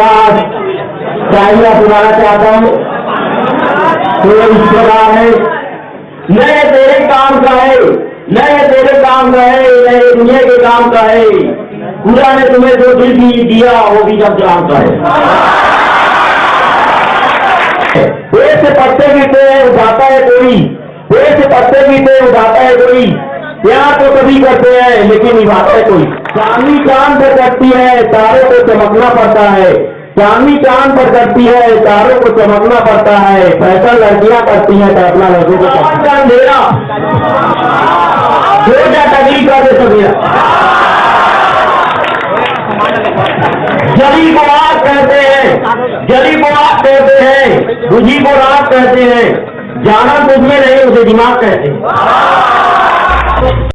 पास चाहिए बुलाना चाहता हूँ। तो इस प्रकार है नए तेरे काम का है। नए तेरे काम का है। नए दुनिया के काम का है। पूरा ने तुम्हें जो दिल की दिया, वो भी जब काम का है। से पत्ते गिरते हैं, उठाता है कोई। पेड़ से पत्ते गिरते हैं, उठाता है कोई। प्यार तो कभी करते हैं लेकिन निभाता है कोई। चांदनी चाँद पर करती है तारों को चमकना पड़ता है। चांदनी चाँद पर करती है तारों को चमकना पड़ता है। फैसल लड़कियाँ करती हैं तो अपना लड़कों को का अंधेरा तकलीफ़ कर दे सभी। जली को आग कहते हैं जली को आग कहते हैं बुझी को रात कहते हैं। जाना तुझमें नहीं उसे दिमाग कहते हैं।